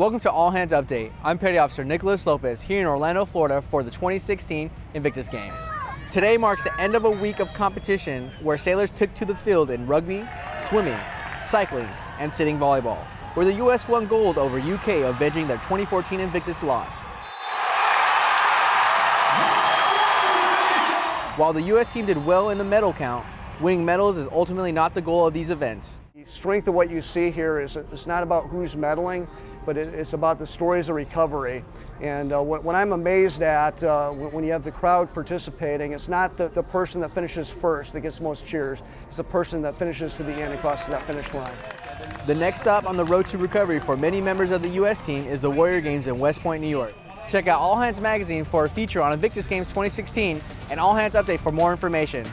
Welcome to All Hands Update. I'm Petty Officer Nicholas Lopez here in Orlando, Florida for the 2016 Invictus Games. Today marks the end of a week of competition where sailors took to the field in rugby, swimming, cycling, and sitting volleyball, where the U.S. won gold over UK, avenging their 2014 Invictus loss. While the U.S. team did well in the medal count, winning medals is ultimately not the goal of these events. The strength of what you see here is it's not about who's medaling, but it's about the stories of recovery. And uh, what, what, I'm amazed at uh, when you have the crowd participating, it's not the, the person that finishes first that gets most cheers, it's the person that finishes to the end and crosses that finish line. The next stop on the road to recovery for many members of the U.S. team is the Warrior Games in West Point, New York. Check out All Hands Magazine for a feature on Invictus Games 2016 and All Hands Update for more information.